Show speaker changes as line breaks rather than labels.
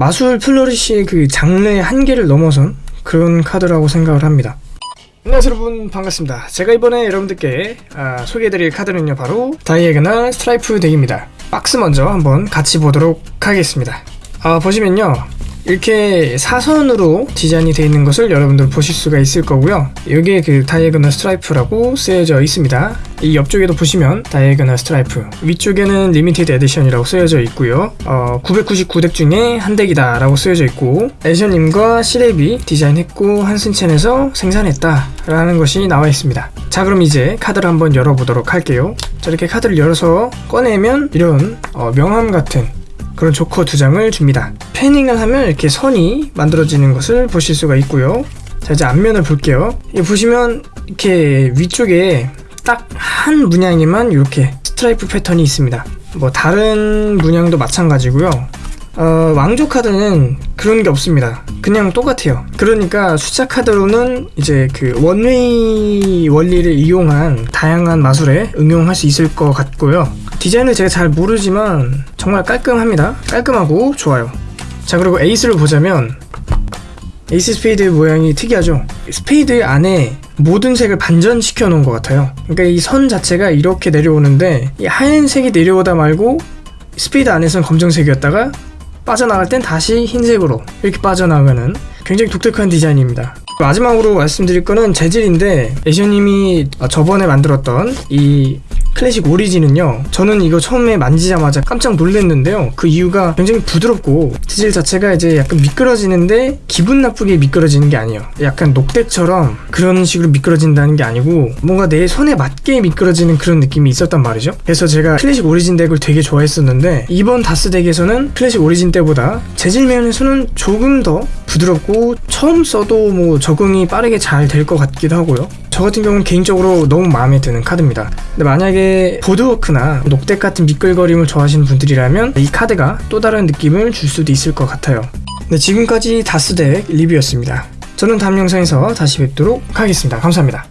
마술 flourish의 그 장르의 한계를 넘어선 그런 카드라고 생각을 합니다. 안녕하세요 여러분 반갑습니다. 제가 이번에 여러분들께 아, 소개해드릴 카드는요 바로 Diagonal Stripe deck입니다. 박스 먼저 한번 같이 보도록 하겠습니다. 아, 보시면요 이렇게 사선으로 디자인이 되어 있는 것을 여러분들 보실 수가 있을 거고요. 여기에 그 Diagonal Stripe라고 쓰여져 있습니다. 이 옆쪽에도 보시면 Diagonal Stripe 위쪽에는 limited edition이라고 쓰여져 있고요. 어, 999 deck 중에 한 deck이다 라고 쓰여져 있고 애셔님과 시레비 디자인했고 Hanson Chien에서 생산했다 라는 것이 나와 있습니다. 자 그럼 이제 카드를 한번 열어보도록 할게요. 저렇게 카드를 열어서 꺼내면 이런 어, 명함 같은 그런 조커 두 장을 줍니다. fanning을 하면 이렇게 선이 만들어지는 것을 보실 수가 있고요. 자 이제 앞면을 볼게요. 이 보시면 이렇게 위쪽에 딱 한 문양에만 이렇게 스트라이프 패턴이 있습니다. 뭐 다른 문양도 마찬가지고요. 어, 왕조 카드는 그런 게 없습니다. 그냥 똑같아요. 그러니까 숫자 카드로는 이제 그 one-way 원리를 이용한 다양한 마술에 응용할 수 있을 것 같고요. 디자인을 제가 잘 모르지만 정말 깔끔합니다. 깔끔하고 좋아요. 자 그리고 에이스를 보자면 에이스 스페이드 모양이 특이하죠. 스페이드 안에 모든 색을 반전시켜 놓은 것 같아요. 그러니까 이 선 자체가 이렇게 내려오는데 이 하얀색이 내려오다 말고 스페이드 안에서는 검정색이었다가 빠져나갈 땐 다시 흰색으로 이렇게 빠져나가는 굉장히 독특한 디자인입니다. 마지막으로 말씀드릴 거는 재질인데 애셔님이 저번에 만들었던 이 클래식 오리진은요 저는 이거 처음에 만지자마자 깜짝 놀랐는데요. 그 이유가 굉장히 부드럽고 재질 자체가 이제 약간 미끄러지는데 기분 나쁘게 미끄러지는 게 아니에요. 약간 녹대처럼 그런 식으로 미끄러진다는 게 아니고 뭔가 내 손에 맞게 미끄러지는 그런 느낌이 있었단 말이죠. 그래서 제가 클래식 오리진 덱을 되게 좋아했었는데 이번 다스 덱에서는 클래식 오리진 때보다 재질 면에서는 조금 더 부드럽고 처음 써도 뭐 적응이 빠르게 잘 될 것 같기도 하고요. 저 같은 경우는 개인적으로 너무 마음에 드는 카드입니다. 근데 만약에 보드워크나 녹색 같은 미끌거림을 좋아하시는 분들이라면 이 카드가 또 다른 느낌을 줄 수도 있을 것 같아요. 네, 지금까지 다스덱 리뷰였습니다. 저는 다음 영상에서 다시 뵙도록 하겠습니다. 감사합니다